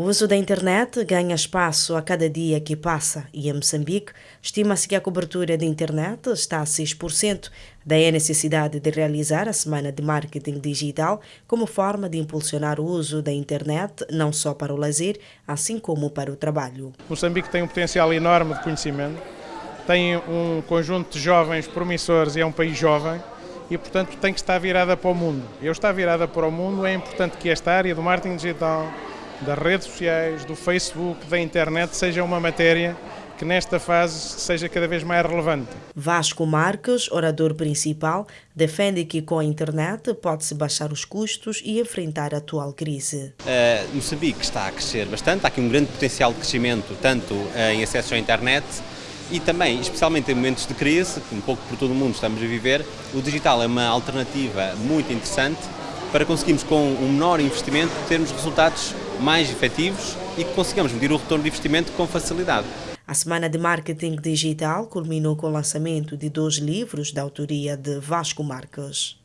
O uso da internet ganha espaço a cada dia que passa e em Moçambique estima-se que a cobertura de internet está a 6%. Daí a necessidade de realizar a Semana de Marketing Digital como forma de impulsionar o uso da internet não só para o lazer, assim como para o trabalho. Moçambique tem um potencial enorme de conhecimento, tem um conjunto de jovens promissores e é um país jovem e, portanto, tem que estar virada para o mundo. Eu estar virada para o mundo, é importante que esta área do marketing digital das redes sociais, do Facebook, da internet, seja uma matéria que nesta fase seja cada vez mais relevante. Vasco Marques, orador principal, defende que com a internet pode-se baixar os custos e enfrentar a atual crise. Uh, Moçambique está a crescer bastante, há aqui um grande potencial de crescimento, tanto uh, em acesso à internet e também, especialmente em momentos de crise, que um pouco por todo o mundo estamos a viver, o digital é uma alternativa muito interessante para conseguirmos, com um menor investimento, termos resultados mais efetivos e que consigamos medir o retorno de investimento com facilidade. A Semana de Marketing Digital culminou com o lançamento de dois livros da autoria de Vasco Marques.